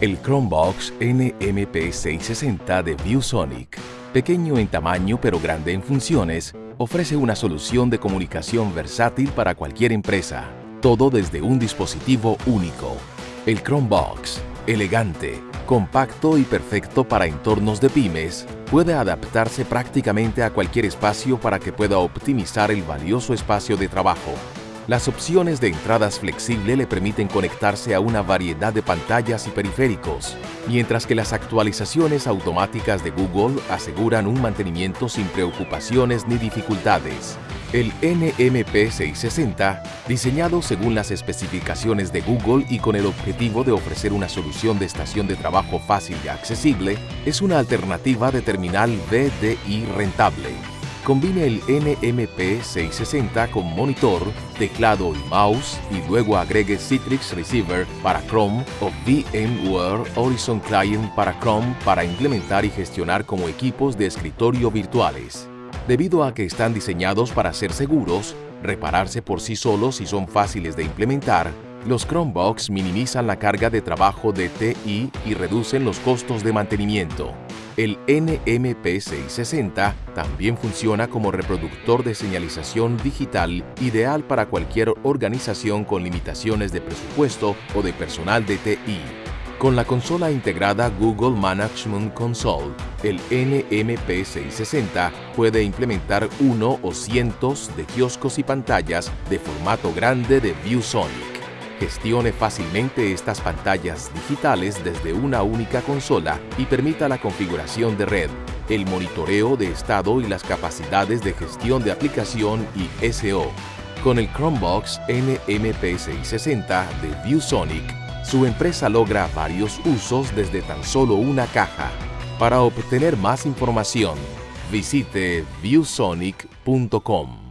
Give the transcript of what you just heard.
El Chromebox NMP660 de ViewSonic, pequeño en tamaño pero grande en funciones, ofrece una solución de comunicación versátil para cualquier empresa, todo desde un dispositivo único. El Chromebox, elegante, compacto y perfecto para entornos de pymes, puede adaptarse prácticamente a cualquier espacio para que pueda optimizar el valioso espacio de trabajo. Las opciones de entradas flexible le permiten conectarse a una variedad de pantallas y periféricos, mientras que las actualizaciones automáticas de Google aseguran un mantenimiento sin preocupaciones ni dificultades. El NMP660, diseñado según las especificaciones de Google y con el objetivo de ofrecer una solución de estación de trabajo fácil y accesible, es una alternativa de terminal VDI rentable. Combine el NMP660 con monitor, teclado y mouse y luego agregue Citrix Receiver para Chrome o VMware Horizon Client para Chrome para implementar y gestionar como equipos de escritorio virtuales. Debido a que están diseñados para ser seguros, repararse por sí solos y son fáciles de implementar, los Chromebox minimizan la carga de trabajo de TI y reducen los costos de mantenimiento. El NMP660 también funciona como reproductor de señalización digital ideal para cualquier organización con limitaciones de presupuesto o de personal de TI. Con la consola integrada Google Management Console, el NMP660 puede implementar uno o cientos de kioscos y pantallas de formato grande de ViewSonic. Gestione fácilmente estas pantallas digitales desde una única consola y permita la configuración de red, el monitoreo de estado y las capacidades de gestión de aplicación y SEO. Con el Chromebox NMP660 de ViewSonic, su empresa logra varios usos desde tan solo una caja. Para obtener más información, visite viewsonic.com.